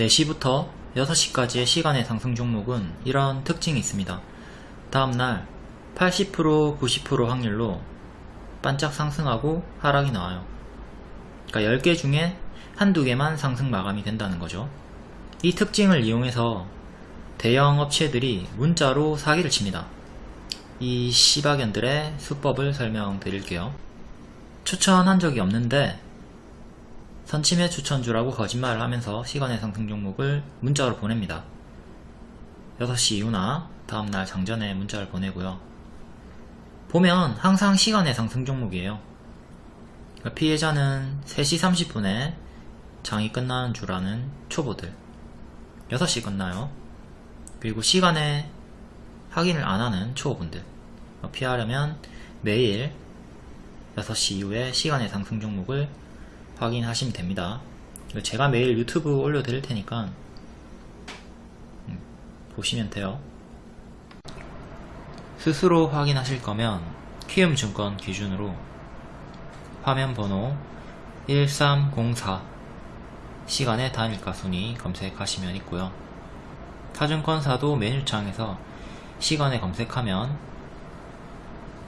4시부터 6시까지의 시간의 상승 종목은 이런 특징이 있습니다. 다음날 80% 90% 확률로 반짝 상승하고 하락이 나와요. 그러니까 10개 중에 한두 개만 상승 마감이 된다는 거죠. 이 특징을 이용해서 대형 업체들이 문자로 사기를 칩니다. 이 시바견들의 수법을 설명드릴게요. 추천한 적이 없는데 선침해 추천주라고 거짓말을 하면서 시간의 상승 종목을 문자로 보냅니다. 6시 이후나 다음날 장전에 문자를 보내고요. 보면 항상 시간의 상승 종목이에요. 그러니까 피해자는 3시 30분에 장이 끝나는 줄 아는 초보들 6시 끝나요. 그리고 시간에 확인을 안 하는 초보분들 피하려면 매일 6시 이후에 시간의 상승 종목을 확인하시면 됩니다. 제가 매일 유튜브 올려드릴 테니까 음, 보시면 돼요. 스스로 확인하실 거면 키움증권 기준으로 화면 번호 1304 시간의 단일가 순위 검색하시면 있고요. 타증권사도 메뉴창에서 시간에 검색하면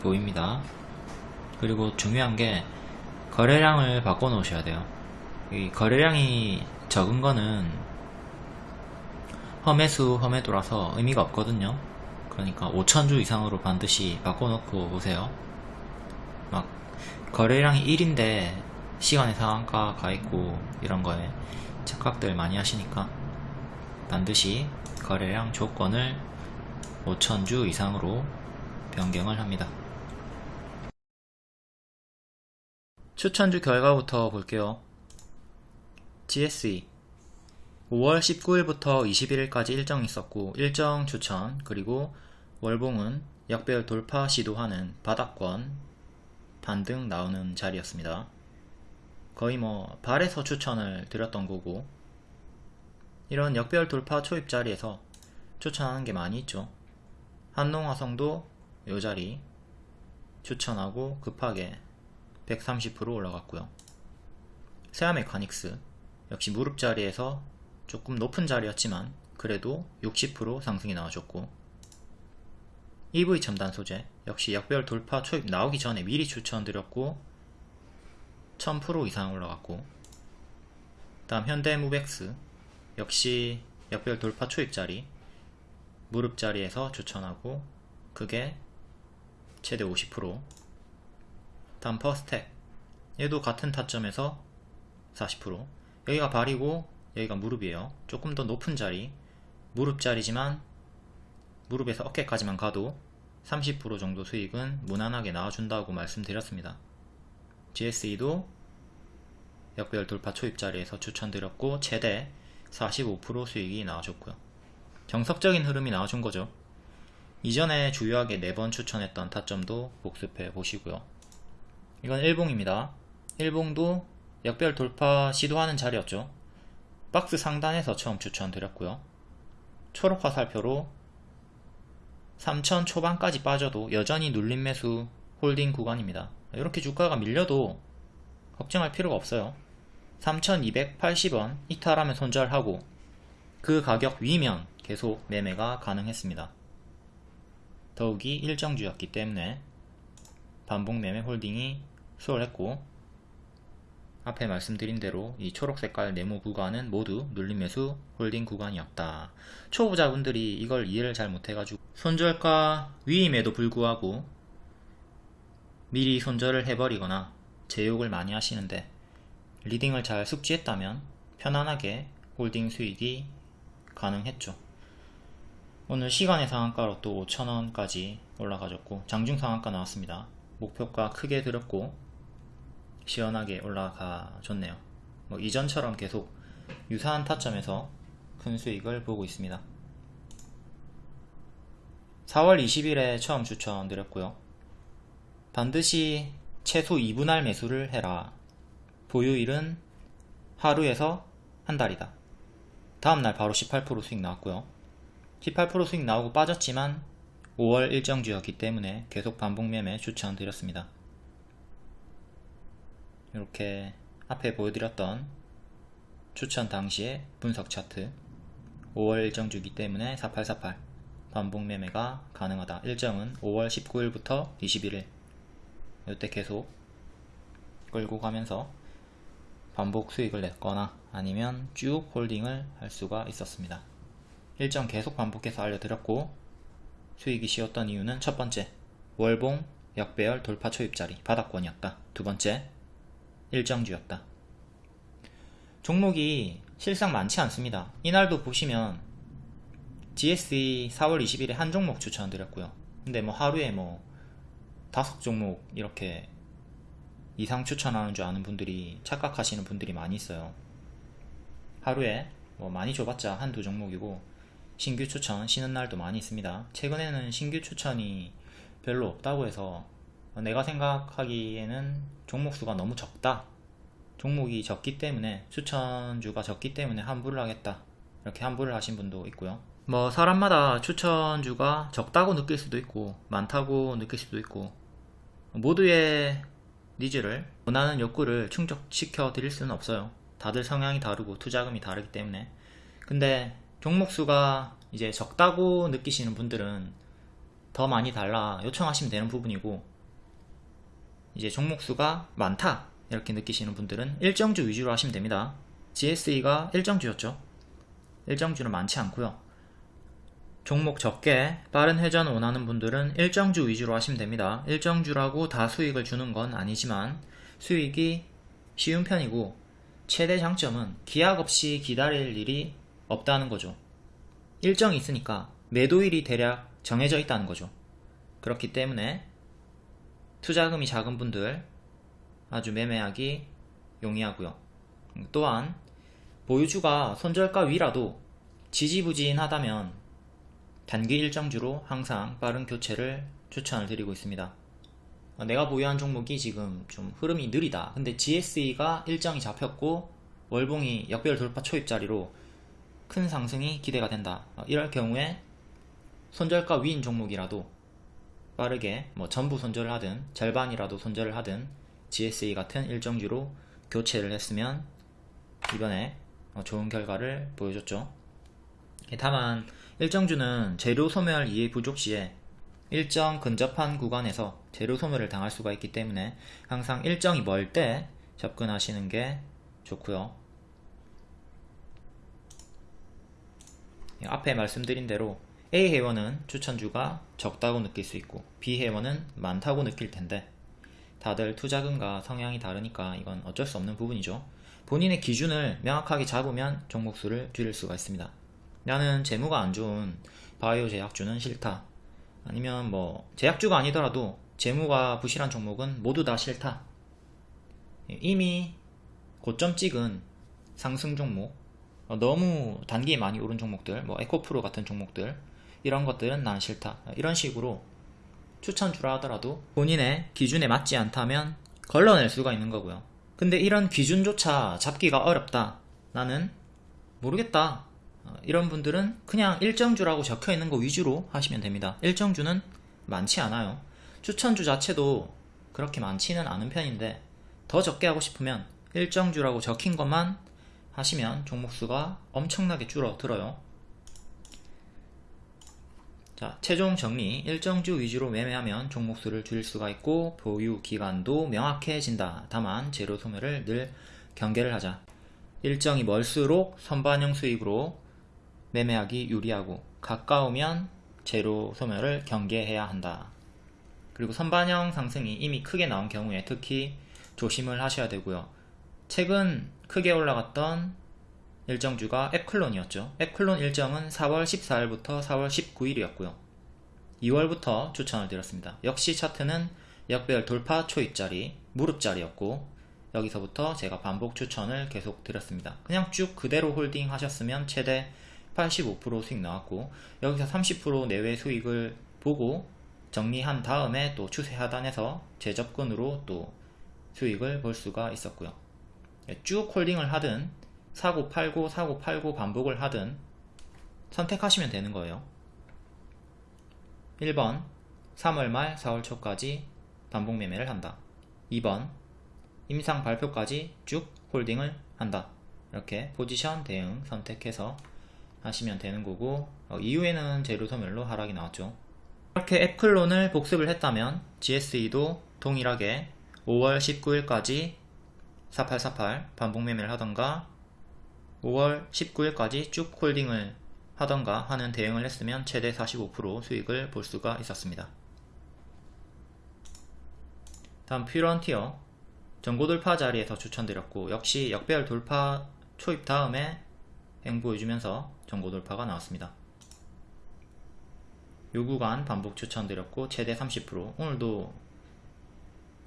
보입니다. 그리고 중요한 게 거래량을 바꿔 놓으셔야 돼요. 이 거래량이 적은 거는 험해수 험해도라서 의미가 없거든요. 그러니까 5천주 이상으로 반드시 바꿔 놓고 오세요. 막 거래량이 1인데 시간의 상한가 가 있고 이런 거에 착각들 많이 하시니까 반드시 거래량 조건을 5천주 이상으로 변경을 합니다. 추천주 결과부터 볼게요. GSE 5월 19일부터 21일까지 일정 있었고 일정 추천 그리고 월봉은 역별 돌파 시도하는 바닥권 반등 나오는 자리였습니다. 거의 뭐 발에서 추천을 드렸던 거고 이런 역별 돌파 초입 자리에서 추천하는 게 많이 있죠. 한농화성도 요 자리 추천하고 급하게 130% 올라갔고요. 세아 메카닉스. 역시 무릎 자리에서 조금 높은 자리였지만 그래도 60% 상승이 나와줬고. EV 첨단 소재. 역시 역별 돌파 초입 나오기 전에 미리 추천드렸고 1000% 이상 올라갔고. 다음 현대무벡스. 역시 역별 돌파 초입 자리. 무릎 자리에서 추천하고 그게 최대 50% 다음 퍼스텍 얘도 같은 타점에서 40% 여기가 발이고 여기가 무릎이에요. 조금 더 높은 자리. 무릎 자리지만 무릎에서 어깨까지만 가도 30% 정도 수익은 무난하게 나와준다고 말씀드렸습니다. GSE도 역별 돌파 초입 자리에서 추천드렸고 최대 45% 수익이 나와줬고요. 정석적인 흐름이 나와준 거죠. 이전에 주요하게 4번 추천했던 타점도 복습해 보시고요 이건 일봉입니다. 일봉도 역별 돌파 시도하는 자리였죠. 박스 상단에서 처음 추천드렸고요. 초록 화살표로 3천 초반까지 빠져도 여전히 눌림 매수 홀딩 구간입니다. 이렇게 주가가 밀려도 걱정할 필요가 없어요. 3280원 이탈하면 손절하고 그 가격 위면 계속 매매가 가능했습니다. 더욱이 일정주였기 때문에 반복 매매 홀딩이 수월했고 앞에 말씀드린 대로 이 초록색깔 네모 구간은 모두 눌림매수 홀딩 구간이었다. 초보자분들이 이걸 이해를 잘 못해가지고 손절가 위임에도 불구하고 미리 손절을 해버리거나 제 욕을 많이 하시는데 리딩을 잘 숙지했다면 편안하게 홀딩 수익이 가능했죠. 오늘 시간외 상한가로 또 5천원까지 올라가줬고 장중 상한가 나왔습니다. 목표가 크게 들었고 시원하게 올라가 줬네요. 뭐 이전처럼 계속 유사한 타점에서 큰 수익을 보고 있습니다. 4월 20일에 처음 추천드렸고요. 반드시 최소 2분할 매수를 해라. 보유일은 하루에서 한 달이다. 다음날 바로 18% 수익 나왔고요. 18% 수익 나오고 빠졌지만 5월 일정주였기 때문에 계속 반복 매매 추천드렸습니다 이렇게 앞에 보여드렸던 추천 당시의 분석 차트 5월 일정 주기 때문에 4848 반복 매매가 가능하다. 일정은 5월 19일부터 21일 이때 계속 끌고 가면서 반복 수익을 냈거나 아니면 쭉 홀딩을 할 수가 있었습니다. 일정 계속 반복해서 알려드렸고 수익이 쉬었던 이유는 첫 번째 월봉 역배열 돌파 초입자리 바닥권이었다. 두 번째 일정주였다. 종목이 실상 많지 않습니다. 이날도 보시면 GSE 4월 20일에 한 종목 추천드렸고요. 근데 뭐 하루에 뭐 다섯 종목 이렇게 이상 추천하는 줄 아는 분들이 착각하시는 분들이 많이 있어요. 하루에 뭐 많이 줘봤자 한두 종목이고 신규 추천 쉬는 날도 많이 있습니다. 최근에는 신규 추천이 별로 없다고 해서 내가 생각하기에는 종목 수가 너무 적다. 종목이 적기 때문에 추천주가 적기 때문에 환불을 하겠다. 이렇게 환불을 하신 분도 있고요. 뭐 사람마다 추천주가 적다고 느낄 수도 있고 많다고 느낄 수도 있고 모두의 니즈를 원하는 욕구를 충족시켜 드릴 수는 없어요. 다들 성향이 다르고 투자금이 다르기 때문에. 근데 종목수가 이제 적다고 느끼시는 분들은 더 많이 달라 요청하시면 되는 부분이고 이제 종목수가 많다. 이렇게 느끼시는 분들은 일정주 위주로 하시면 됩니다. GSE가 일정주였죠. 일정주는 많지 않고요. 종목 적게 빠른 회전 원하는 분들은 일정주 위주로 하시면 됩니다. 일정주라고 다 수익을 주는 건 아니지만 수익이 쉬운 편이고 최대 장점은 기약 없이 기다릴 일이 없다는 거죠. 일정이 있으니까 매도일이 대략 정해져 있다는 거죠. 그렇기 때문에 투자금이 작은 분들 아주 매매하기 용이하고요. 또한 보유주가 손절가 위라도 지지부진하다면 단기 일정주로 항상 빠른 교체를 추천을 드리고 있습니다. 내가 보유한 종목이 지금 좀 흐름이 느리다. 근데 GSE가 일정이 잡혔고 월봉이 역별 돌파 초입자리로 큰 상승이 기대가 된다. 이럴 경우에 손절가 위인 종목이라도 빠르게 뭐 전부 손절을 하든 절반이라도 손절을 하든 GSE 같은 일정주로 교체를 했으면 이번에 어, 좋은 결과를 보여줬죠. 다만 일정주는 재료 소멸 이해 부족 시에 일정 근접한 구간에서 재료 소멸을 당할 수가 있기 때문에 항상 일정이 멀 때 접근하시는 게 좋고요. 앞에 말씀드린 대로 A 회원은 추천주가 적다고 느낄 수 있고 B 회원은 많다고 느낄 텐데 다들 투자금과 성향이 다르니까 이건 어쩔 수 없는 부분이죠. 본인의 기준을 명확하게 잡으면 종목수를 줄일 수가 있습니다. 나는 재무가 안 좋은 바이오 제약주는 싫다. 아니면 뭐 제약주가 아니더라도 재무가 부실한 종목은 모두 다 싫다. 이미 고점 찍은 상승 종목 너무 단기에 많이 오른 종목들 뭐 에코프로 같은 종목들 이런 것들은 난 싫다. 이런 식으로 추천주라 하더라도 본인의 기준에 맞지 않다면 걸러낼 수가 있는 거고요. 근데 이런 기준조차 잡기가 어렵다. 나는 모르겠다. 어, 이런 분들은 그냥 일정주라고 적혀 있는 거 위주로 하시면 됩니다. 일정주는 많지 않아요. 추천주 자체도 그렇게 많지는 않은 편인데 더 적게 하고 싶으면 일정주라고 적힌 것만 하시면 종목수가 엄청나게 줄어들어요 자, 최종 정리 일정주 위주로 매매하면 종목수를 줄일 수가 있고 보유 기간도 명확해진다. 다만 재료 소멸을 늘 경계를 하자. 일정이 멀수록 선반영 수익으로 매매하기 유리하고 가까우면 재료 소멸을 경계해야 한다. 그리고 선반영 상승이 이미 크게 나온 경우에 특히 조심을 하셔야 되고요. 최근 크게 올라갔던 일정주가 앱클론이었죠. 앱클론 일정은 4월 14일부터 4월 19일이었고요. 2월부터 추천을 드렸습니다. 역시 차트는 역별 돌파 초입자리, 무릎자리였고 여기서부터 제가 반복 추천을 계속 드렸습니다. 그냥 쭉 그대로 홀딩 하셨으면 최대 85% 수익 나왔고 여기서 30% 내외 수익을 보고 정리한 다음에 또 추세 하단에서 재접근으로 또 수익을 볼 수가 있었고요. 쭉 홀딩을 하든 사고 팔고 사고 팔고 반복을 하든 선택하시면 되는 거예요. 1번 3월 말 4월 초까지 반복 매매를 한다. 2번 임상 발표까지 쭉 홀딩을 한다. 이렇게 포지션 대응 선택해서 하시면 되는 거고 어, 이후에는 재료 소멸로 하락이 나왔죠. 이렇게 앱클론을 복습을 했다면 GSE도 동일하게 5월 19일까지 4848 반복 매매를 하던가 5월 19일까지 쭉 홀딩을 하던가 하는 대응을 했으면 최대 45% 수익을 볼 수가 있었습니다. 다음 퓨런티어 전고 돌파 자리에서 추천드렸고 역시 역배열 돌파 초입 다음에 행보해주면서 전고 돌파가 나왔습니다. 요 구간 반복 추천드렸고 최대 30% 오늘도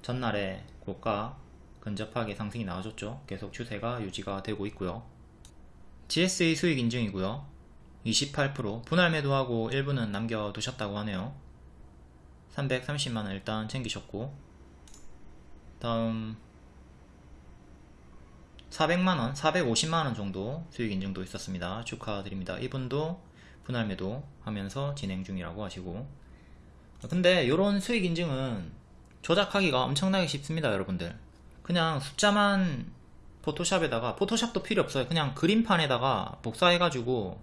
전날에 고가 근접하게 상승이 나와줬죠. 계속 추세가 유지가 되고 있고요. GSA 수익 인증이고요. 28% 분할 매도하고 일부는 남겨두셨다고 하네요. 330만원 일단 챙기셨고 다음 400만원, 450만원 정도 수익 인증도 있었습니다. 축하드립니다. 이분도 분할 매도 하면서 진행 중이라고 하시고 근데 이런 수익 인증은 조작하기가 엄청나게 쉽습니다 여러분들 그냥 숫자만 포토샵에다가 포토샵도 필요 없어요. 그냥 그림판에다가 복사해 가지고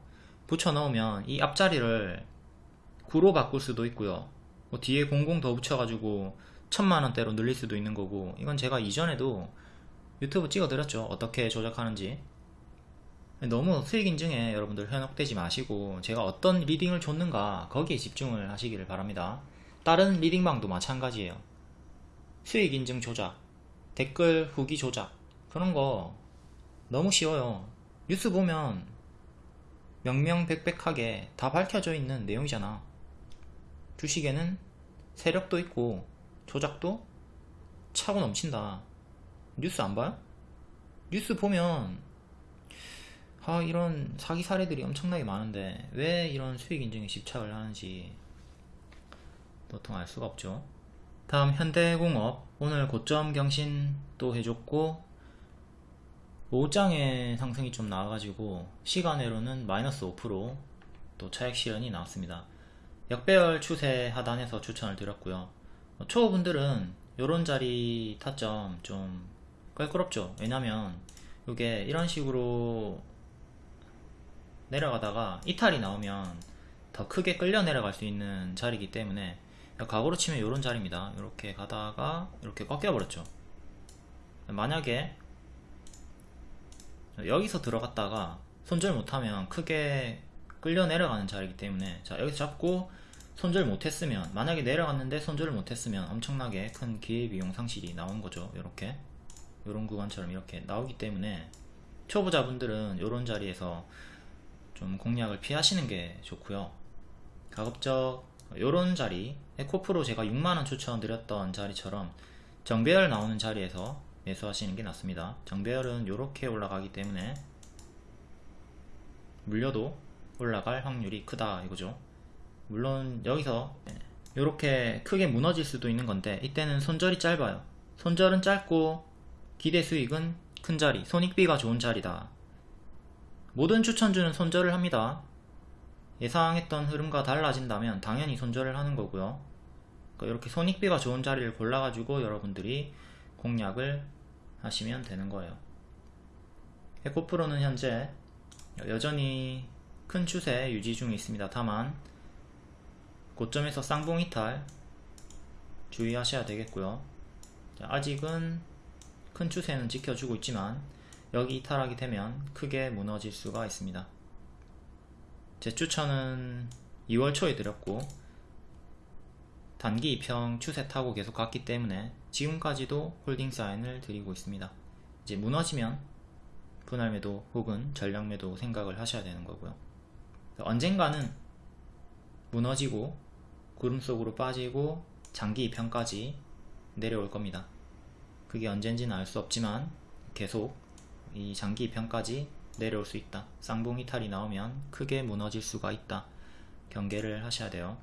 붙여 넣으면 이 앞자리를 9로 바꿀 수도 있고요. 뭐 뒤에 00 더 붙여 가지고 천만원대로 늘릴 수도 있는 거고 이건 제가 이전에도 유튜브 찍어 드렸죠. 어떻게 조작하는지. 너무 수익 인증에 여러분들 현혹되지 마시고 제가 어떤 리딩을 줬는가 거기에 집중을 하시기를 바랍니다. 다른 리딩방도 마찬가지예요. 수익 인증 조작 댓글 후기 조작 그런 거 너무 쉬워요. 뉴스 보면 명명백백하게 다 밝혀져 있는 내용이잖아. 주식에는 세력도 있고 조작도 차고 넘친다. 뉴스 안 봐요? 뉴스 보면 아 이런 사기 사례들이 엄청나게 많은데 왜 이런 수익 인증에 집착을 하는지 도통 알 수가 없죠. 다음 현대공업. 오늘 고점 경신 또 해줬고 5장의 상승이 좀 나와가지고 시간외로는 마이너스 5%또 차익 실현이 나왔습니다. 역배열 추세 하단에서 추천을 드렸고요. 초보분들은 요런 자리 타점 좀 껄끄럽죠. 왜냐면 이게 이런 식으로 내려가다가 이탈이 나오면 더 크게 끌려 내려갈 수 있는 자리이기 때문에 과거로 치면 이런 자리입니다. 이렇게 가다가 이렇게 꺾여 버렸죠. 만약에 여기서 들어갔다가 손절 못하면 크게 끌려 내려가는 자리이기 때문에 자 여기서 잡고 손절 못했으면 만약에 내려갔는데 손절을 못했으면 엄청나게 큰 기회비용 상실이 나온 거죠. 이렇게. 이런 구간처럼 이렇게 나오기 때문에 초보자분들은 이런 자리에서 좀 공략을 피하시는 게 좋고요. 가급적 요런 자리 에코프로 제가 6만원 추천드렸던 자리처럼 정배열 나오는 자리에서 매수하시는 게 낫습니다. 정배열은 이렇게 올라가기 때문에 물려도 올라갈 확률이 크다 이거죠. 물론 여기서 이렇게 크게 무너질 수도 있는 건데 이때는 손절이 짧아요. 손절은 짧고 기대 수익은 큰 자리 손익비가 좋은 자리다. 모든 추천주는 손절을 합니다. 예상했던 흐름과 달라진다면 당연히 손절을 하는 거고요. 그러니까 이렇게 손익비가 좋은 자리를 골라가지고 여러분들이 공략을 하시면 되는 거예요. 에코프로는 현재 여전히 큰 추세 유지 중에 있습니다. 다만 고점에서 쌍봉 이탈 주의하셔야 되겠고요. 아직은 큰 추세는 지켜주고 있지만 여기 이탈하게 되면 크게 무너질 수가 있습니다. 제 추천은 2월 초에 드렸고 단기 입형 추세 타고 계속 갔기 때문에 지금까지도 홀딩 사인을 드리고 있습니다. 이제 무너지면 분할 매도 혹은 전량 매도 생각을 하셔야 되는 거고요. 언젠가는 무너지고 구름 속으로 빠지고 장기 입형까지 내려올 겁니다. 그게 언젠지는 알 수 없지만 계속 이 장기 입형까지 내려올 수 있다 쌍봉 이탈이 나오면 크게 무너질 수가 있다 경계를 하셔야 돼요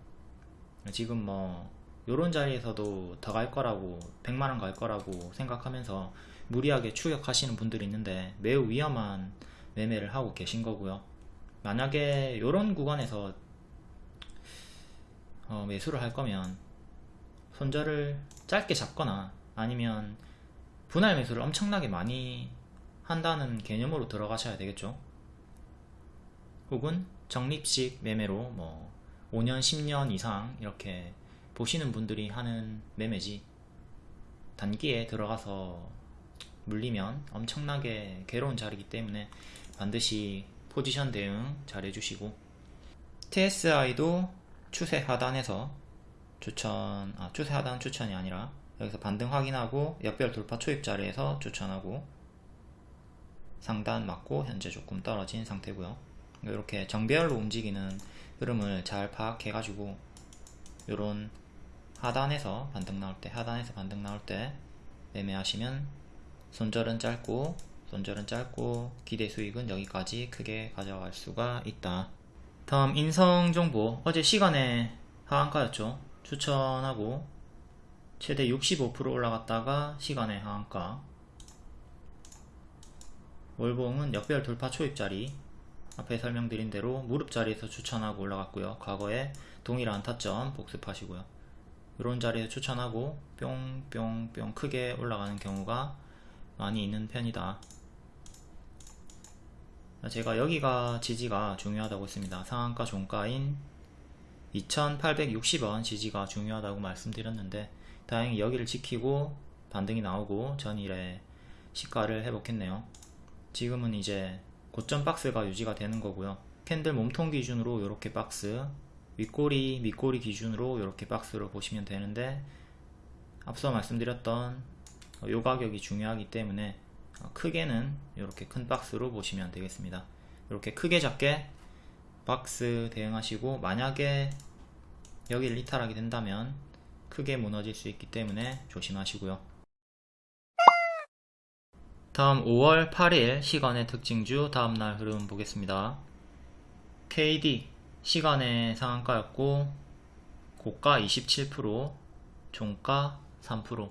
지금 뭐 요런 자리에서도 더 갈 거라고 100만원 갈 거라고 생각하면서 무리하게 추격하시는 분들이 있는데 매우 위험한 매매를 하고 계신 거고요 만약에 요런 구간에서 어, 매수를 할 거면 손절을 짧게 잡거나 아니면 분할 매수를 엄청나게 많이 한다는 개념으로 들어가셔야 되겠죠. 혹은 적립식 매매로 뭐 5년, 10년 이상 이렇게 보시는 분들이 하는 매매지. 단기에 들어가서 물리면 엄청나게 괴로운 자리이기 때문에 반드시 포지션 대응 잘 해주시고 TSI도 추세 하단에서 추천, 아, 추세 하단 추천이 아니라 여기서 반등 확인하고 역별 돌파 초입 자리에서 추천하고 상단 맞고 현재 조금 떨어진 상태고요. 이렇게 정배열로 움직이는 흐름을 잘 파악해 가지고 이런 하단에서 반등 나올 때 하단에서 반등 나올 때 매매하시면 손절은 짧고 손절은 짧고 기대 수익은 여기까지 크게 가져갈 수가 있다. 다음 인성정보. 어제 시간에 하한가였죠? 추천하고 최대 65% 올라갔다가 시간에 하한가. 월봉은 역별 돌파 초입자리 앞에 설명드린 대로 무릎 자리에서 추천하고 올라갔고요. 과거에 동일한 타점 복습하시고요. 이런 자리에 추천하고 뿅뿅뿅 크게 올라가는 경우가 많이 있는 편이다. 제가 여기가 지지가 중요하다고 했습니다. 상한가 종가인 2860원 지지가 중요하다고 말씀드렸는데 다행히 여기를 지키고 반등이 나오고 전일에 시가를 회복했네요. 지금은 이제 고점 박스가 유지가 되는 거고요. 캔들 몸통 기준으로 이렇게 박스 윗꼬리 밑꼬리 기준으로 이렇게 박스로 보시면 되는데 앞서 말씀드렸던 요 가격이 중요하기 때문에 크게는 이렇게 큰 박스로 보시면 되겠습니다. 이렇게 크게 작게 박스 대응하시고 만약에 여기를 이탈하게 된다면 크게 무너질 수 있기 때문에 조심하시고요 다음 5월 8일 시간의 특징주 다음날 흐름 보겠습니다. KD 시간의 상한가였고 고가 27% 종가 3%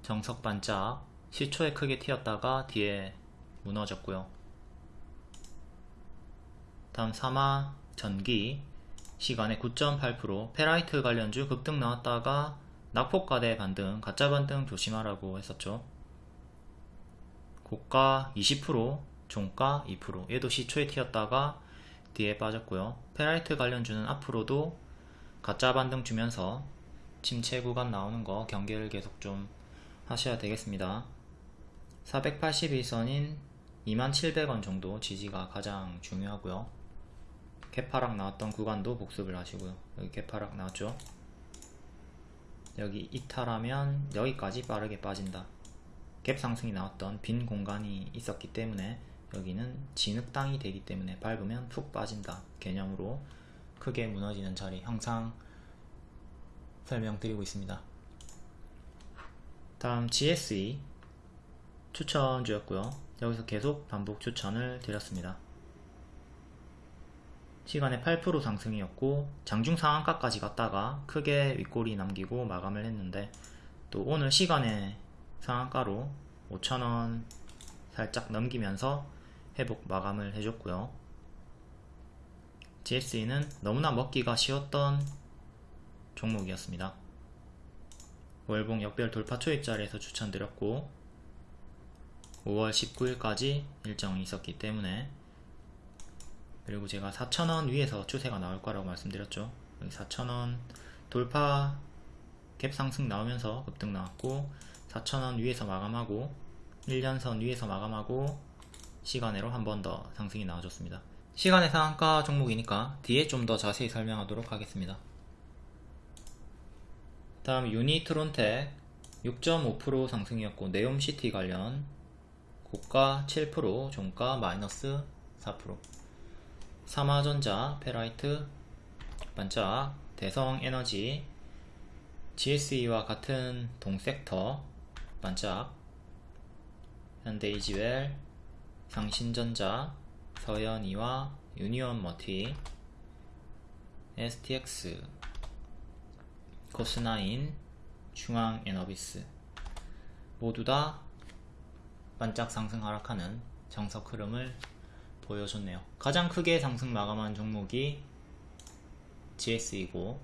정석 반짝. 시초에 크게 튀었다가 뒤에 무너졌고요. 다음 3화 전기. 시간에 9.8% 페라이트 관련주 급등 나왔다가 낙폭과대 반등 가짜 반등 조심하라고 했었죠 고가 20% 종가 2% 얘도 시초에 튀었다가 뒤에 빠졌고요. 페라이트 관련주는 앞으로도 가짜 반등 주면서 침체 구간 나오는 거 경계를 계속 좀 하셔야 되겠습니다. 482선인 2700원 정도 지지가 가장 중요하고요. 개파락 나왔던 구간도 복습을 하시고요. 여기 개파락 나왔죠? 여기 이탈하면 여기까지 빠르게 빠진다 갭 상승이 나왔던 빈 공간이 있었기 때문에 여기는 진흙땅이 되기 때문에 밟으면 푹 빠진다 개념으로 크게 무너지는 자리 항상 설명드리고 있습니다. 다음 GSE 추천주였고요. 여기서 계속 반복 추천을 드렸습니다. 시간에 8% 상승이었고 장중 상한가까지 갔다가 크게 윗골이 남기고 마감을 했는데 또 오늘 시간에 상한가로 5천원 살짝 넘기면서 회복 마감을 해줬고요. GSE는 너무나 먹기가 쉬웠던 종목이었습니다. 월봉 역별 돌파 초입 자리에서 추천드렸고 5월 19일까지 일정이 있었기 때문에 그리고 제가 4,000원 위에서 추세가 나올 거라고 말씀드렸죠. 여기 4,000원 돌파 갭 상승 나오면서 급등 나왔고 4,000원 위에서 마감하고 1년선 위에서 마감하고 시간으로 한 번 더 상승이 나와줬습니다. 시간의 상한가 종목이니까 뒤에 좀 더 자세히 설명하도록 하겠습니다. 다음 유니트론텍 6.5% 상승이었고 네옴시티 관련 고가 7% 종가 마이너스 4% 삼화전자, 페라이트, 반짝, 대성에너지, GSE와 같은 동섹터, 반짝, 현대이지웰, 상신전자, 서현이와 유니온 머티, STX, 코스나인, 중앙에너비스. 모두 다 반짝 상승 하락하는 정석 흐름을 보여줬네요. 가장 크게 상승 마감한 종목이 GS이고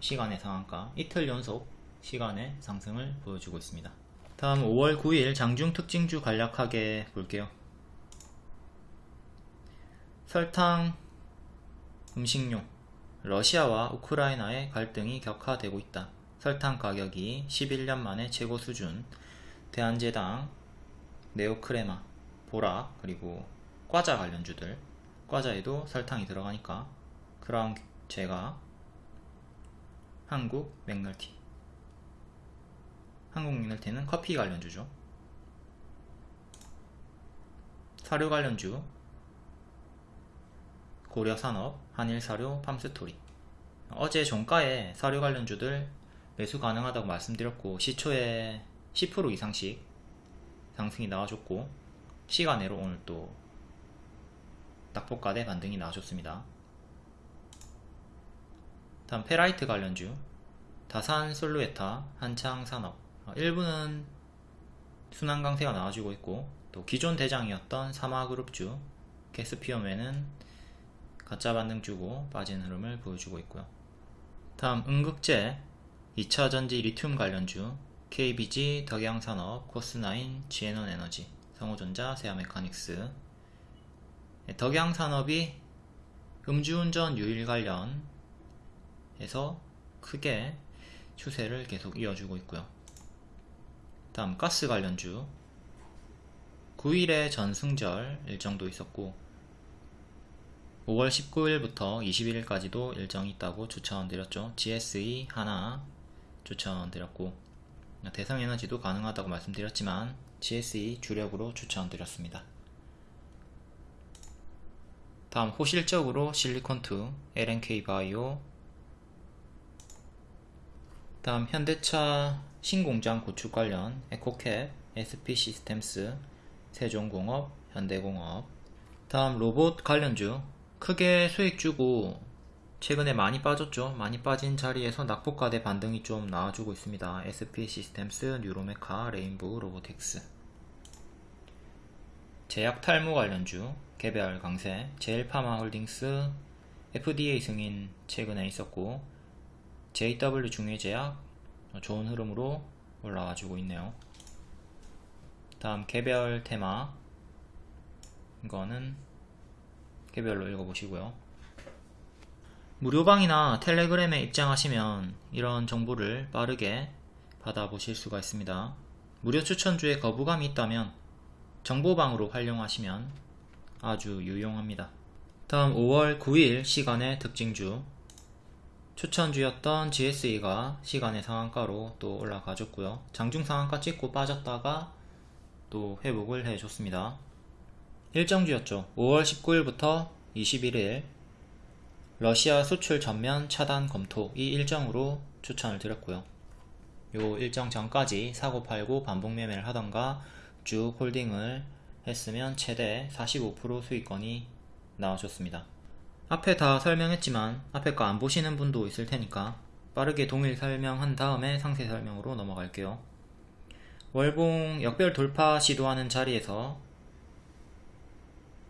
시간의 상한가. 이틀 연속 시간의 상승을 보여주고 있습니다. 다음 5월 9일 장중 특징주 간략하게 볼게요. 설탕, 음식료, 러시아와 우크라이나의 갈등이 격화되고 있다. 설탕 가격이 11년 만에 최고 수준, 대한제당, 네오크레마, 보라, 그리고 과자 관련주들, 과자에도 설탕이 들어가니까. 크라운 제가 한국 맥널티 한국 맥널티는 커피 관련주죠. 사료 관련주 고려산업, 한일사료, 팜스토리 어제 종가에 사료 관련주들 매수 가능하다고 말씀드렸고 시초에 10% 이상씩 상승이 나와줬고 시간으로 오늘 또 낙폭가대 반등이 나와줬습니다. 다음 페라이트 관련주 다산 솔루에타 한창산업 어, 일부는 순환 강세가 나와주고 있고 또 기존 대장이었던 사마그룹주 캐스피움에는 가짜 반등주고 빠진 흐름을 보여주고 있고요. 다음 응급제 2차전지 리튬 관련주 KBG, 덕양산업, 코스나인, 지에논에너지, 성호전자, 세아메카닉스 덕양산업이 음주운전 유일 관련해서 크게 추세를 계속 이어주고 있고요. 다음 가스 관련주 9일에 전승절 일정도 있었고 5월 19일부터 21일까지도 일정이 있다고 추천드렸죠. GSE 하나 추천드렸고 대성에너지도 가능하다고 말씀드렸지만 GSE 주력으로 추천드렸습니다. 다음 호실적으로 실리콘2, LNK 바이오 다음 현대차 신공장 구축 관련 에코캡, SP 시스템스, 세종공업, 현대공업. 다음 로봇 관련주. 크게 수익 주고 최근에 많이 빠졌죠. 많이 빠진 자리에서 낙폭과대 반등이 좀 나와주고 있습니다. SP 시스템스, 뉴로메카, 레인보우 로보틱스. 제약 탈모 관련주. 개별 강세, 제일파마 홀딩스, FDA 승인 최근에 있었고 JW 중외제약 좋은 흐름으로 올라와주고 있네요. 다음 개별 테마 이거는 개별로 읽어보시고요. 무료방이나 텔레그램에 입장하시면 이런 정보를 빠르게 받아보실 수가 있습니다. 무료 추천주에 거부감이 있다면 정보방으로 활용하시면 아주 유용합니다. 다음 5월 9일 시간의 특징주 추천주였던 GSE가 시간의 상한가로 또 올라가줬고요. 장중 상한가 찍고 빠졌다가 또 회복을 해줬습니다. 일정주였죠. 5월 19일부터 21일 러시아 수출 전면 차단 검토 이 일정으로 추천을 드렸고요. 요 일정 전까지 사고 팔고 반복 매매를 하던가 쭉 홀딩을 했으면 최대 45% 수익권이 나와줬습니다. 앞에 다 설명했지만 앞에 거 안 보시는 분도 있을 테니까 빠르게 동일 설명한 다음에 상세 설명으로 넘어갈게요. 월봉 역별 돌파 시도하는 자리에서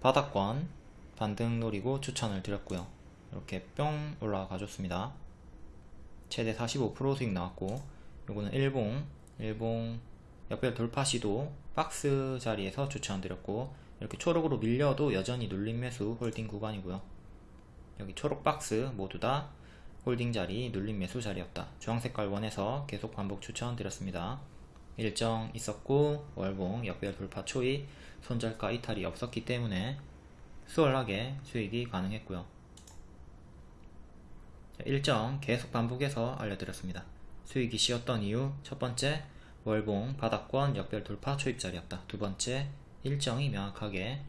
바닥권 반등 노리고 추천을 드렸고요. 이렇게 뿅 올라가 줬습니다. 최대 45% 수익 나왔고 요거는 일봉 일봉 역별 돌파 시도 박스 자리에서 추천드렸고 이렇게 초록으로 밀려도 여전히 눌림 매수 홀딩 구간이고요. 여기 초록 박스 모두 다 홀딩 자리 눌림 매수 자리였다. 주황색깔 원에서 계속 반복 추천드렸습니다. 일정 있었고 월봉 역배열 돌파 초입 손절가 이탈이 없었기 때문에 수월하게 수익이 가능했고요. 일정 계속 반복해서 알려드렸습니다. 수익이 쉬었던 이유 첫 번째 월봉 바닥권 역별 돌파 초입 자리였다. 두 번째 일정이 명확하게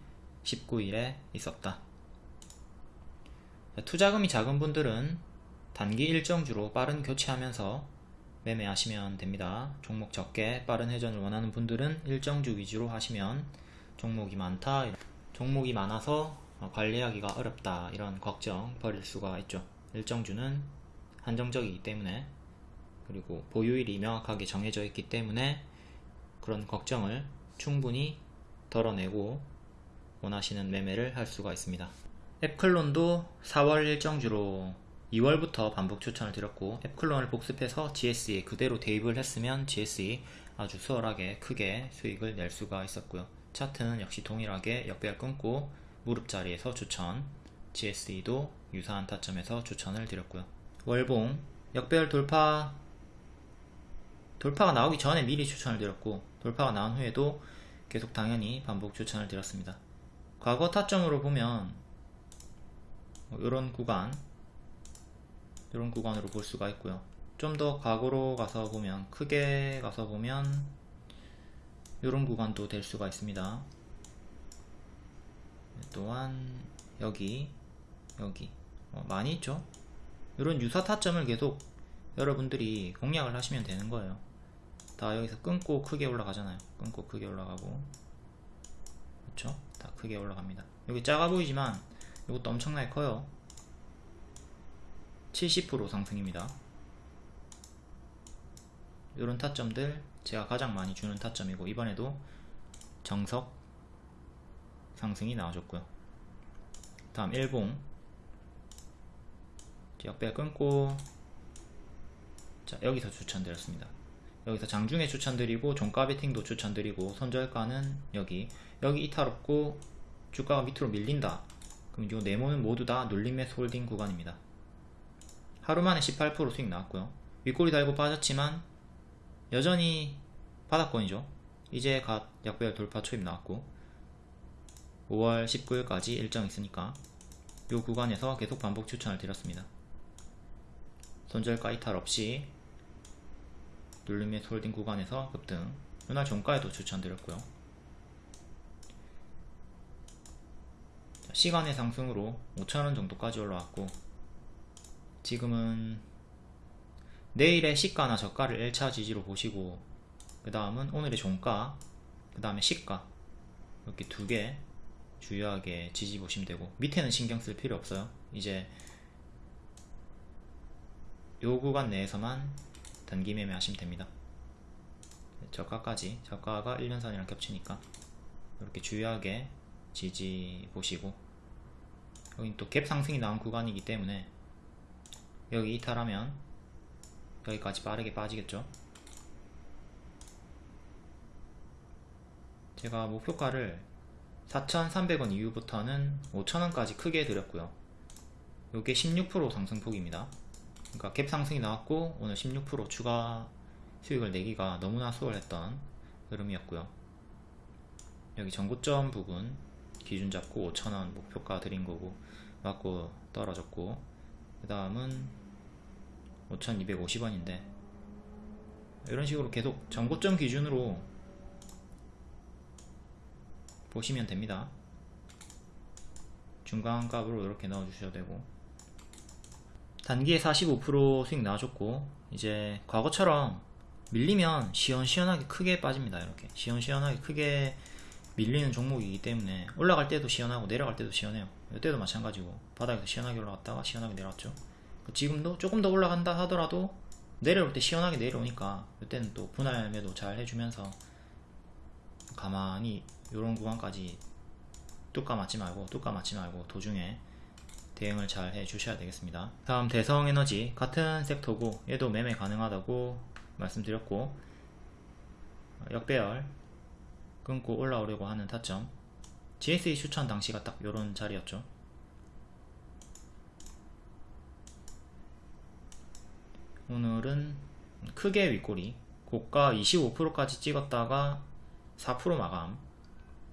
19일에 있었다. 투자금이 작은 분들은 단기 일정주로 빠른 교체하면서 매매하시면 됩니다. 종목 적게 빠른 회전을 원하는 분들은 일정주 위주로 하시면 종목이 많다, 종목이 많아서 관리하기가 어렵다 이런 걱정 버릴 수가 있죠. 일정주는 한정적이기 때문에 그리고 보유일이 명확하게 정해져 있기 때문에 그런 걱정을 충분히 덜어내고 원하시는 매매를 할 수가 있습니다. 앱클론도 4월 일정주로 2월부터 반복 추천을 드렸고 앱클론을 복습해서 GSE 그대로 대입을 했으면 GSE 아주 수월하게 크게 수익을 낼 수가 있었고요. 차트는 역시 동일하게 역배열 끊고 무릎 자리에서 추천 GSE도 유사한 타점에서 추천을 드렸고요. 월봉 역배열 돌파 돌파가 나오기 전에 미리 추천을 드렸고 돌파가 나온 후에도 계속 당연히 반복 추천을 드렸습니다. 과거 타점으로 보면 이런 구간 이런 구간으로 볼 수가 있고요. 좀 더 과거로 가서 보면 크게 가서 보면 이런 구간도 될 수가 있습니다. 또한 여기 여기 어, 많이 있죠. 이런 유사 타점을 계속 여러분들이 공략을 하시면 되는 거예요. 다 여기서 끊고 크게 올라가잖아요. 끊고 크게 올라가고 그렇죠? 다 크게 올라갑니다. 여기 작아 보이지만 이것도 엄청나게 커요. 70% 상승입니다. 이런 타점들 제가 가장 많이 주는 타점이고 이번에도 정석 상승이 나와줬고요. 다음 일봉 역배 끊고 자 여기서 추천드렸습니다. 여기서 장중에 추천드리고 종가 베팅도 추천드리고 손절가는 여기 여기 이탈 없고 주가가 밑으로 밀린다 그럼 이 네모는 모두 다 눌림 매수 홀딩 구간입니다. 하루 만에 18% 수익 나왔고요. 윗꼬리 달고 빠졌지만 여전히 바닥권이죠. 이제 갓 역배열 돌파 초입 나왔고 5월 19일까지 일정 있으니까 이 구간에서 계속 반복 추천을 드렸습니다. 손절가 이탈 없이 눌림의 홀딩 구간에서 급등. 이날 종가에도 추천드렸고요 시간외 상승으로 5천원 정도까지 올라왔고 지금은 내일의 시가나 저가를 1차 지지로 보시고 그 다음은 오늘의 종가 그 다음에 시가 이렇게 두 개 주요하게 지지 보시면 되고 밑에는 신경 쓸 필요 없어요. 이제 요 구간 내에서만 단기 매매 하시면 됩니다. 저가까지 저가가 1년선이랑 겹치니까 이렇게 주요하게 지지 보시고 여긴 또 갭 상승이 나온 구간이기 때문에 여기 이탈하면 여기까지 빠르게 빠지겠죠? 제가 목표가를 4,300원 이후부터는 5,000원까지 크게 드렸고요. 요게 16% 상승폭입니다. 그러니까 갭 상승이 나왔고 오늘 16% 추가 수익을 내기가 너무나 수월했던 흐름이었고요. 여기 전고점 부분 기준 잡고 5천원 목표가 드린 거고 맞고 떨어졌고 그 다음은 5250원인데 이런 식으로 계속 전고점 기준으로 보시면 됩니다. 중간값으로 이렇게 넣어 주셔도 되고. 단기에 45% 수익 나와줬고 이제 과거처럼 밀리면 시원시원하게 크게 빠집니다 이렇게. 시원시원하게 크게 밀리는 종목이기 때문에 올라갈 때도 시원하고 내려갈 때도 시원해요. 이때도 마찬가지고 바닥에서 시원하게 올라갔다가 시원하게 내려왔죠. 지금도 조금 더 올라간다 하더라도 내려올 때 시원하게 내려오니까 이때는 또 분할 매도 잘 해주면서 가만히 이런 구간까지 뚜까 맞지 말고 뚜까 맞지 말고 도중에 대응을 잘 해주셔야 되겠습니다. 다음 대성에너지. 같은 섹터고 얘도 매매 가능하다고 말씀드렸고 역배열 끊고 올라오려고 하는 타점. GSE 추천 당시가 딱 요런 자리였죠. 오늘은 크게 윗꼬리 고가 25%까지 찍었다가 4% 마감.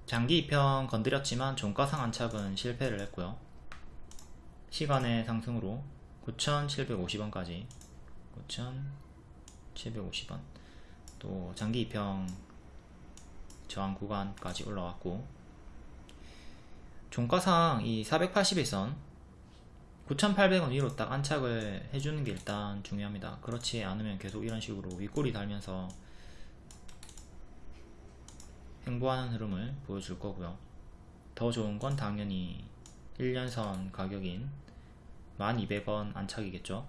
장기 2평 건드렸지만 종가 상 안착은 실패를 했고요. 시간의 상승으로 9,750원까지. 9,750원. 또 장기 2평 저항 구간까지 올라왔고 종가상 이 481선 9,800원 위로 딱 안착을 해주는 게 일단 중요합니다. 그렇지 않으면 계속 이런 식으로 윗꼬리 달면서 행보하는 흐름을 보여줄 거고요. 더 좋은 건 당연히 1년선 가격인 1200원 안착이겠죠?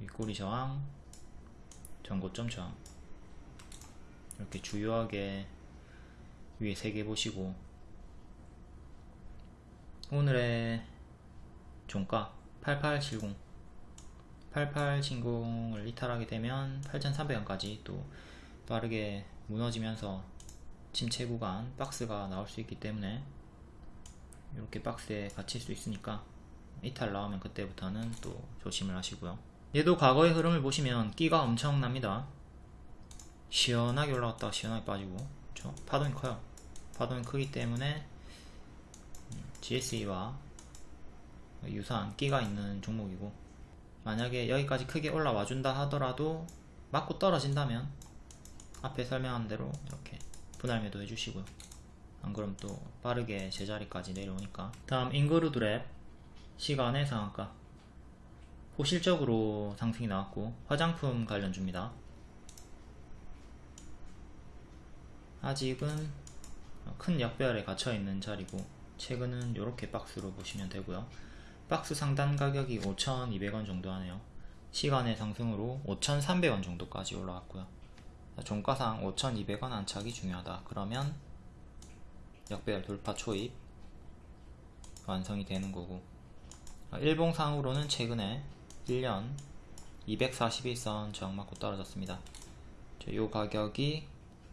윗꼬리 저항 전고점 저항 이렇게 주요하게 위에 3개 보시고 오늘의 종가 8870 8870을 이탈하게 되면 8300원까지 또 빠르게 무너지면서 침체 구간 박스가 나올 수 있기 때문에 이렇게 박스에 갇힐 수 있으니까 이탈 나오면 그때부터는 또 조심을 하시고요. 얘도 과거의 흐름을 보시면 끼가 엄청납니다 시원하게 올라갔다가 시원하게 빠지고. 그렇죠? 파동이 커요. 파동이 크기 때문에 GSE와 유사한 끼가 있는 종목이고. 만약에 여기까지 크게 올라와 준다 하더라도 맞고 떨어진다면 앞에 설명한 대로 이렇게 분할 매도 해주시고요. 안 그럼 또 빠르게 제자리까지 내려오니까. 다음 인그루드랩 시간의 상한가. 호실적으로 상승이 나왔고 화장품 관련주입니다 아직은 큰 역배열에 갇혀 있는 자리고 최근은 이렇게 박스로 보시면 되고요. 박스 상단 가격이 5,200원 정도 하네요. 시간의 상승으로 5,300원 정도까지 올라왔고요. 종가상 5,200원 안착이 중요하다. 그러면 역배열 돌파 초입 완성이 되는 거고 일봉상으로는 최근에 1년 241선 저항 맞고 떨어졌습니다. 이 가격이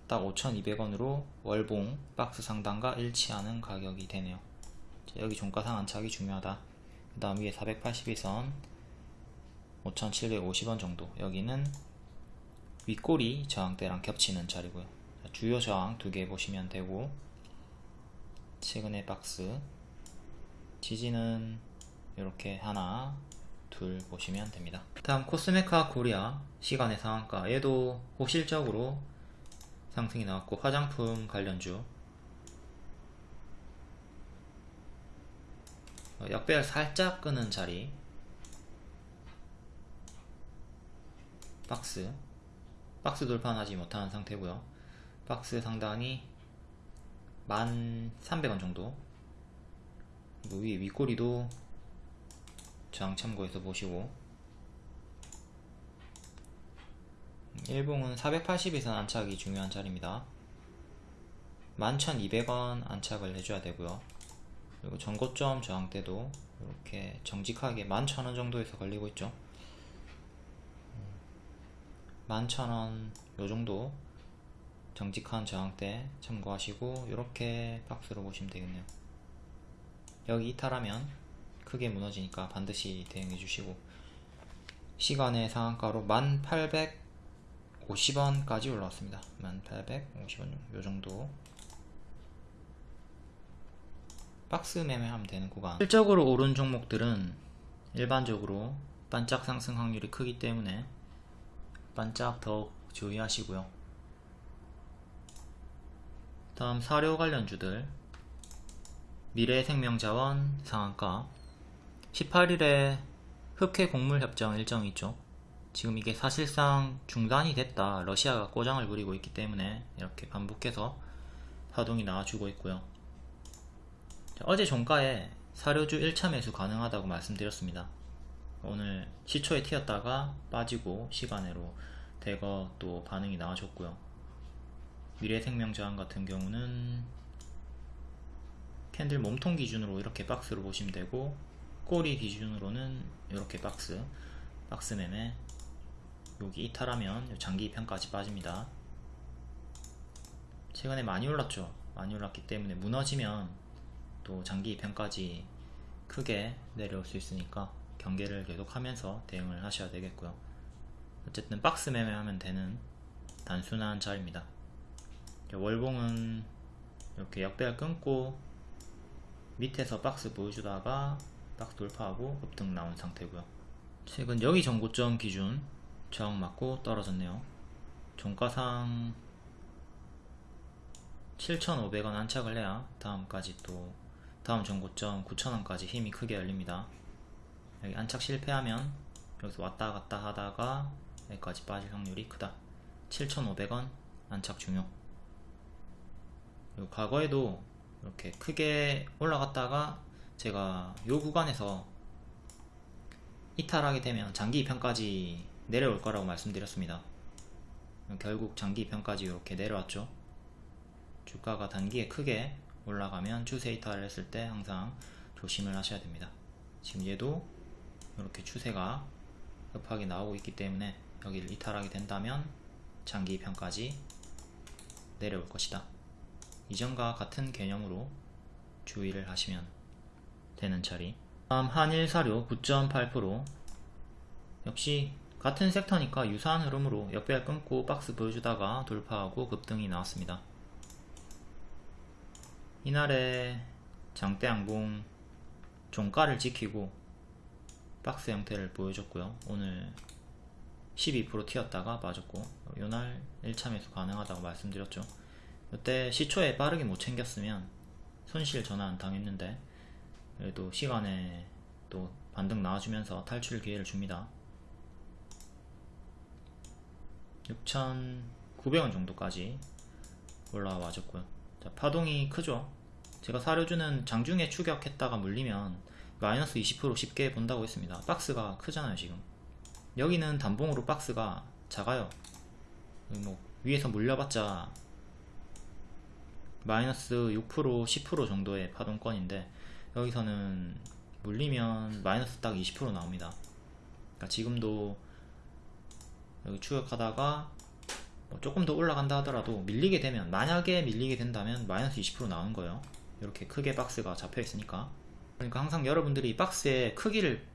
딱 5,200원으로 월봉 박스 상단과 일치하는 가격이 되네요. 여기 종가상 안착이 중요하다. 그 다음 위에 481선 5,750원 정도. 여기는 윗꼬리 저항대랑 겹치는 자리고요. 주요 저항 두 개 보시면 되고 최근의 박스 지지는 이렇게 하나 둘 보시면 됩니다. 다음 코스메카 코리아 시간의 상한가. 얘도 호실적으로 상승이 나왔고 화장품 관련주. 어, 역배열 살짝 끄는 자리. 박스. 박스 돌파하지 못하는 상태고요. 박스 상단이 1300원 정도. 그리고 위에 윗꼬리도 저항 참고해서 보시고 일봉은 480에서 안착이 중요한 자리입니다. 11,200원 안착을 해줘야 되고요. 그리고 전고점 저항대도 이렇게 정직하게 11,000원 정도에서 걸리고 있죠. 11,000원 요정도 정직한 저항대 참고하시고 이렇게 박스로 보시면 되겠네요. 여기 이탈하면 크게 무너지니까 반드시 대응해 주시고 시간의 상한가로 1850원까지 올라왔습니다. 1850원 요정도. 박스 매매하면 되는 구간. 실적으로 오른 종목들은 일반적으로 반짝 상승 확률이 크기 때문에 반짝 더욱 주의하시고요. 다음 사료 관련주들. 미래생명자원 상한가. 18일에 흑해 곡물 협정 일정이 있죠 지금 이게 사실상 중단이 됐다 러시아가 꼬장을 부리고 있기 때문에 이렇게 반복해서 파동이 나와주고 있고요 어제 종가에 사료주 1차 매수 가능하다고 말씀드렸습니다. 오늘 시초에 튀었다가 빠지고 시간으로 대거 또 반응이 나와줬고요. 미래생명저항 같은 경우는 candle 몸통 기준으로 이렇게 박스로 보시면 되고 꼬리 기준으로는 이렇게 박스 박스 매매 여기 이탈하면 장기 이평까지 빠집니다. 최근에 많이 올랐죠. 많이 올랐기 때문에 무너지면 또 장기 이평까지 크게 내려올 수 있으니까 경계를 계속하면서 대응을 하셔야 되겠고요 어쨌든 박스 매매하면 되는 단순한 자리입니다 월봉은 이렇게 역배열 끊고 밑에서 박스 보여주다가 박스 돌파하고 급등 나온 상태고요 최근 여기 전고점 기준 저항 맞고 떨어졌네요. 종가상 7,500원 안착을 해야 다음까지 또 다음 전고점 9,000원까지 힘이 크게 열립니다. 여기 안착 실패하면 여기서 왔다 갔다 하다가 여기까지 빠질 확률이 크다. 7,500원 안착 중요. 그리고 과거에도 이렇게 크게 올라갔다가 제가 요 구간에서 이탈하게 되면 장기 2편까지 내려올 거라고 말씀드렸습니다 결국 장기 2편까지 이렇게 내려왔죠 주가가 단기에 크게 올라가면 추세 이탈을 했을 때 항상 조심을 하셔야 됩니다 지금 얘도 이렇게 추세가 급하게 나오고 있기 때문에 여기를 이탈하게 된다면 장기 편까지 내려올 것이다. 이전과 같은 개념으로 주의를 하시면 되는 자리. 다음 한일 사료 9.8% 역시 같은 섹터니까 유사한 흐름으로 역배열 끊고 박스 보여주다가 돌파하고 급등이 나왔습니다. 이날의 장대 양봉 종가를 지키고 박스 형태를 보여줬고요. 오늘 12% 튀었다가 빠졌고 요날 1차 매수 가능하다고 말씀드렸죠. 이때 시초에 빠르게 못 챙겼으면 손실 전환 당했는데 그래도 시간에 또 반등 나와주면서 탈출 기회를 줍니다. 6,900원 정도까지 올라와 줬고요. 자, 파동이 크죠. 제가 사료주는 장중에 추격했다가 물리면 마이너스 20% 쉽게 본다고 했습니다. 박스가 크잖아요 지금. 여기는 단봉으로 박스가 작아요. 뭐 위에서 물려봤자 마이너스 6% 10% 정도의 파동권인데 여기서는 물리면 마이너스 딱 20% 나옵니다. 그러니까 지금도 여기 추격하다가 뭐 조금 더 올라간다 하더라도 밀리게 되면 만약에 밀리게 된다면 마이너스 20% 나오는 거예요. 이렇게 크게 박스가 잡혀 있으니까 그러니까 항상 여러분들이 박스의 크기를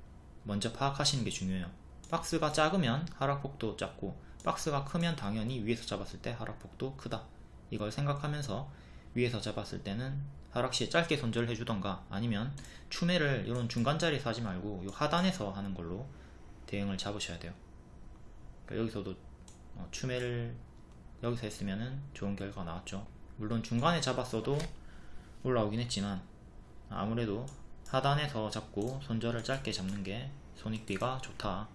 먼저 파악하시는 게 중요해요. 박스가 작으면 하락폭도 작고 박스가 크면 당연히 위에서 잡았을 때 하락폭도 크다. 이걸 생각하면서 위에서 잡았을 때는 하락시에 짧게 손절을 해주던가 아니면 추매를 이런 중간자리에서 하지 말고 이 하단에서 하는 걸로 대응을 잡으셔야 돼요. 그러니까 여기서도 어, 추매를 여기서 했으면 좋은 결과가 나왔죠. 물론 중간에 잡았어도 올라오긴 했지만 아무래도 하단에서 잡고 손절을 짧게 잡는 게 손익비가 좋다.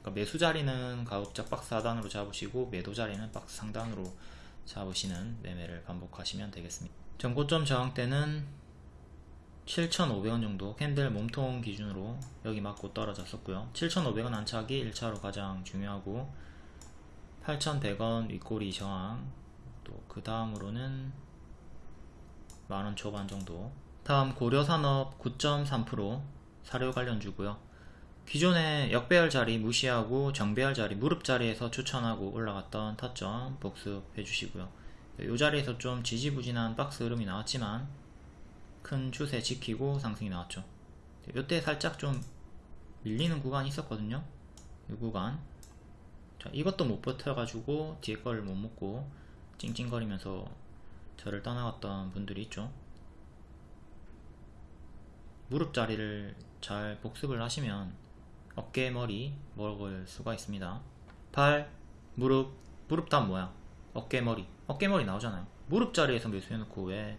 그러니까 매수 자리는 가급적 박스 하단으로 잡으시고 매도 자리는 박스 상단으로 잡으시는 매매를 반복하시면 되겠습니다. 전고점 저항대는 7,500원 정도 캔들 몸통 기준으로 여기 맞고 떨어졌었고요. 7,500원 안착이 1차로 가장 중요하고 8,100원 윗꼬리 저항 또 그 다음으로는 만원 초반 정도 다음 고려산업 9.3% 사료 관련주고요. 기존에 역배열 자리 무시하고 정배열 자리 무릎 자리에서 추천하고 올라갔던 타점 복습해 주시고요. 이 자리에서 좀 지지부진한 박스 흐름이 나왔지만 큰 추세 지키고 상승이 나왔죠. 이때 살짝 좀 밀리는 구간이 있었거든요. 이 구간. 자, 이것도 못 버텨가지고 뒤에 거를 못 먹고 찡찡거리면서 저를 떠나갔던 분들이 있죠. 무릎 자리를 잘 복습을 하시면 어깨, 머리 먹을 수가 있습니다. 발, 무릎, 무릎 다음 뭐야? 어깨, 머리. 어깨, 머리 나오잖아요. 무릎 자리에서 매수해놓고 왜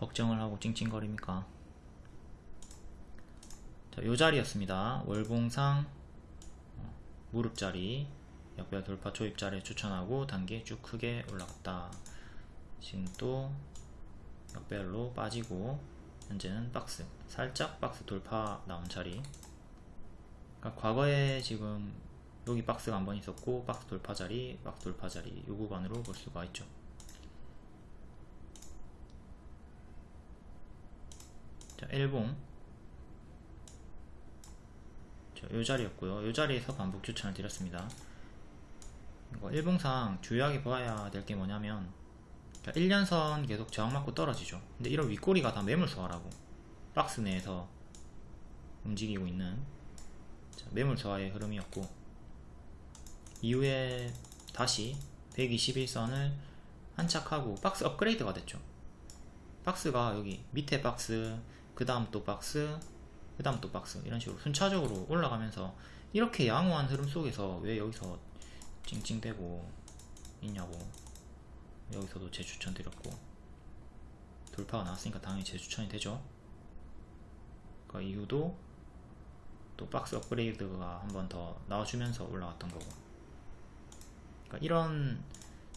걱정을 하고 찡찡거립니까? 자, 요 자리였습니다. 월봉상 어, 무릎 자리 역별 돌파 초입 자리에 추천하고 단계 쭉 크게 올라갔다. 지금 또 역별로 빠지고 현재는 박스 살짝 박스 돌파 나온 자리 그러니까 과거에 지금 여기 박스가 한 번 있었고 박스 돌파 자리 박스 돌파 자리 요 구간으로 볼 수가 있죠 자 일봉 요 자리였고요. 요 자리에서 반복 추천을 드렸습니다. 이거 일봉상 주요하게 봐야 될 게 뭐냐면 1년선 계속 저항 맞고 떨어지죠. 근데 이런 윗꼬리가 다 매물 소화라고. 박스 내에서 움직이고 있는 매물 소화의 흐름이었고 이후에 다시 121선을 한착하고 박스 업그레이드가 됐죠. 박스가 여기 밑에 박스 그 다음 또 박스 그 다음 또 박스 이런 식으로 순차적으로 올라가면서 이렇게 양호한 흐름 속에서 왜 여기서 찡찡대고 있냐고 여기서도 재추천 드렸고 돌파가 나왔으니까 당연히 재추천이 되죠. 그 이후도 또 박스 업그레이드가 한 번 더 나와주면서 올라왔던 거고. 그러니까 이런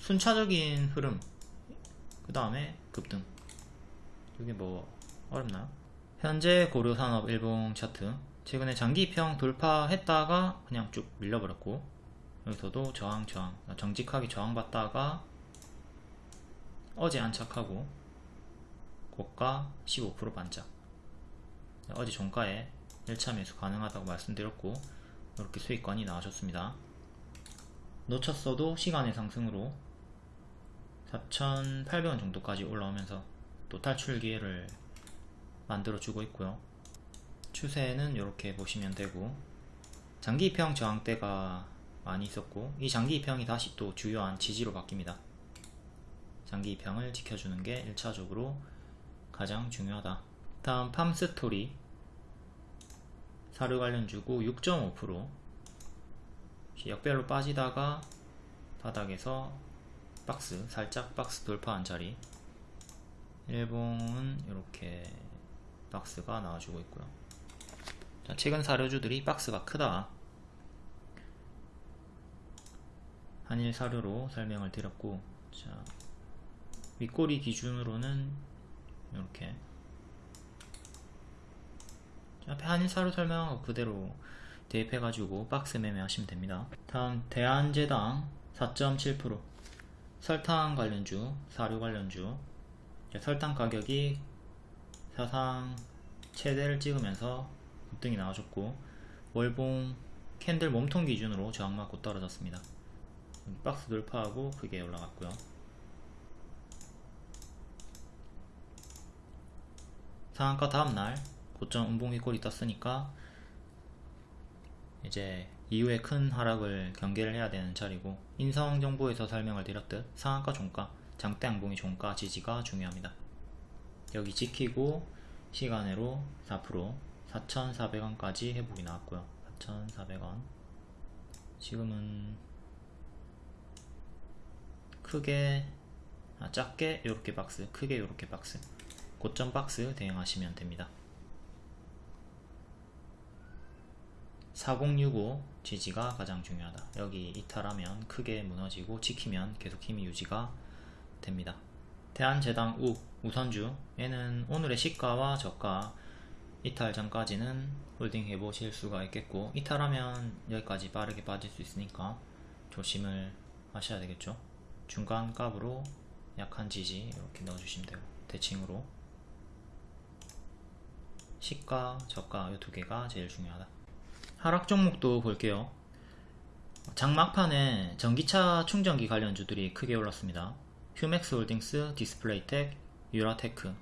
순차적인 흐름 그 다음에 급등. 이게 뭐 어렵나요? 현재 고려산업 일봉 차트. 최근에 장기평 돌파했다가 그냥 쭉 밀려버렸고 여기서도 저항 저항 정직하게 저항받다가 어제 안착하고 고가 15% 반짝. 어제 종가에 1차 매수 가능하다고 말씀드렸고 이렇게 수익권이 나와줬습니다. 놓쳤어도 시간의 상승으로 4,800원 정도까지 올라오면서 또 탈출 기회를 만들어 주고 있고요. 추세는 이렇게 보시면 되고 장기 입형 저항대가 많이 있었고 이 장기 입형이 다시 또 주요한 지지로 바뀝니다. 장기 입형을 지켜주는 게 1차적으로 가장 중요하다. 다음 팜스토리. 사료 관련 주고 6.5% 역별로 빠지다가 바닥에서 박스 살짝 박스 돌파한 자리. 일봉은 이렇게 박스가 나와주고 있고요. 자, 최근 사료주들이 박스가 크다. 한일 사료로 설명을 드렸고 자 윗꼬리 기준으로는 이렇게. 앞에 한일 사료 설명하고 그대로 대입해가지고 박스 매매하시면 됩니다. 다음 대한제당 4.7% 설탕 관련주, 사료 관련주. 설탕 가격이 사상 최대를 찍으면서 급등이 나와줬고 월봉 캔들 몸통 기준으로 저항 맞고 떨어졌습니다. 박스 돌파하고 크게 올라갔고요. 상한가 다음날 고점 음봉 윗골이 떴으니까 이제 이후에 큰 하락을 경계를 해야 되는 자리고 인성 정보에서 설명을 드렸듯 상한가 종가 장대 양봉이 종가 지지가 중요합니다 여기 지키고 시간으로 4% 4,400원까지 회복이 나왔고요. 4,400원. 지금은 크게 아, 작게 이렇게 박스 크게 이렇게 박스 고점 박스 대응하시면 됩니다. 4065 지지가 가장 중요하다. 여기 이탈하면 크게 무너지고 지키면 계속 힘이 유지가 됩니다 대한제당 우 우선주 얘는 오늘의 시가와 저가 이탈 전까지는 홀딩 해보실 수가 있겠고 이탈하면 여기까지 빠르게 빠질 수 있으니까 조심을 하셔야 되겠죠 중간 값으로 약한 지지 이렇게 넣어주시면 되고 대칭으로 시가 저가 이 두 개가 제일 중요하다 하락 종목도 볼게요. 장막판에 전기차 충전기 관련주들이 크게 올랐습니다. 휴맥스 홀딩스, 디스플레이텍, 유라테크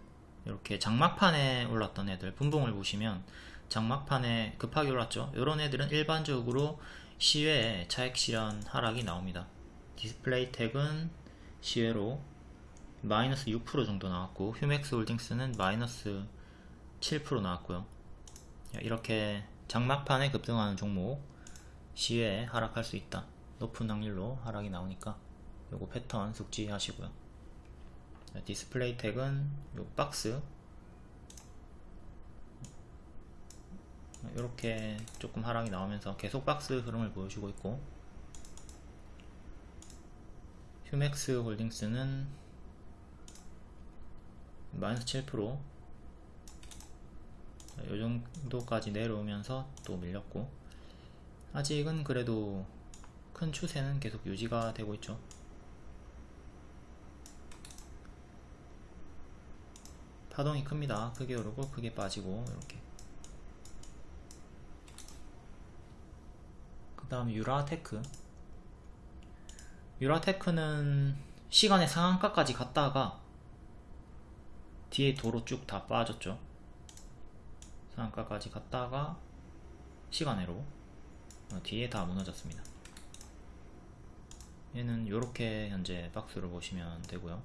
이렇게 장막판에 올랐던 애들 분봉을 보시면 장막판에 급하게 올랐죠. 이런 애들은 일반적으로 시외에 차액 실현 하락이 나옵니다. 디스플레이텍은 시외로 마이너스 6% 정도 나왔고 휴맥스 홀딩스는 마이너스 7% 나왔고요. 이렇게 장막판에 급등하는 종목 시외에 하락할 수 있다 높은 확률로 하락이 나오니까 요거 패턴 숙지하시고요. 디스플레이텍은 요 박스. 이렇게 조금 하락이 나오면서 계속 박스 흐름을 보여주고 있고 휴맥스 홀딩스는 마이너스 7%이 정도까지 내려오면서 또 밀렸고 아직은 그래도 큰 추세는 계속 유지가 되고 있죠 파동이 큽니다. 크게 오르고 크게 빠지고 이렇게. 그 다음 유라테크. 유라테크는 시간의 상한가까지 갔다가 뒤에 도로 쭉 다 빠졌죠. 상한가까지 갔다가 시간으로 어, 뒤에 다 무너졌습니다. 얘는 이렇게 현재 박스를 보시면 되고요